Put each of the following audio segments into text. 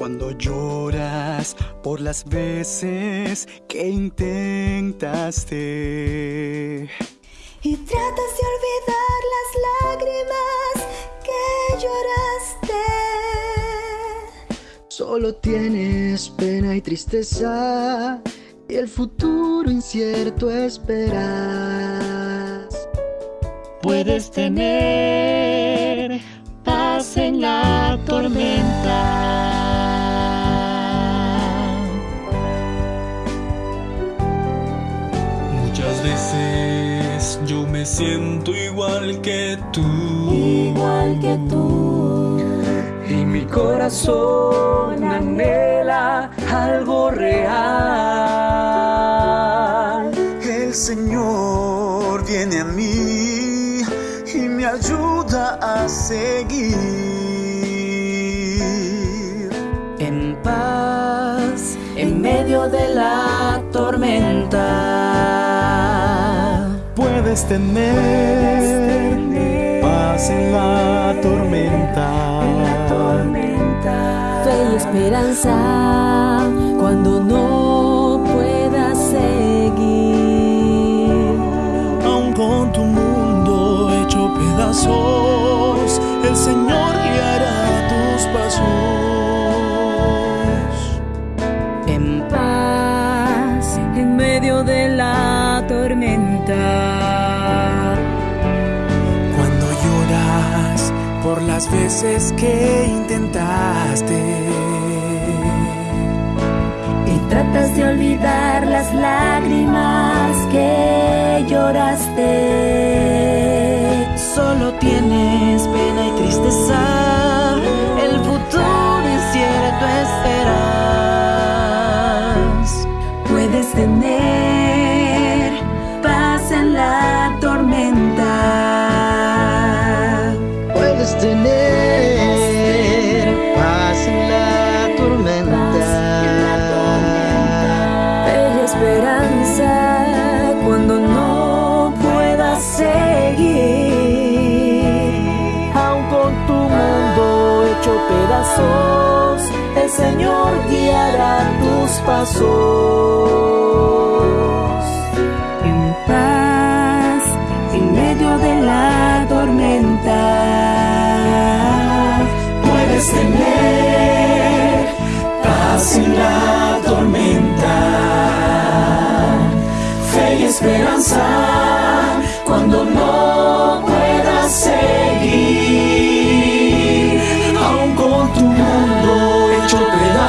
Cuando lloras por las veces que intentaste. Y tratas de olvidar las lágrimas que lloraste. Solo tienes pena y tristeza y el futuro incierto esperas. Puedes tener paz en la tormenta. Siento igual que tú. Igual que tú. Y mi corazón anhela algo real. El Señor viene a mí y me ayuda a seguir. En paz, en medio de la tormenta. Puedes tener paz en la tormenta. Fe y esperanza cuando no puedas seguir. Aun con tu mundo hecho pedazos, el Señor guiará tus pasos. En paz, en medio de la tormenta. Por las veces que intentaste. Y tratas de olvidar las lágrimas que lloraste. Solo tienes pena y tristeza, el Señor guiará tus pasos. En paz, en medio de la tormenta. Puedes tener paz en la tormenta, fe y esperanza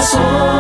pedazos,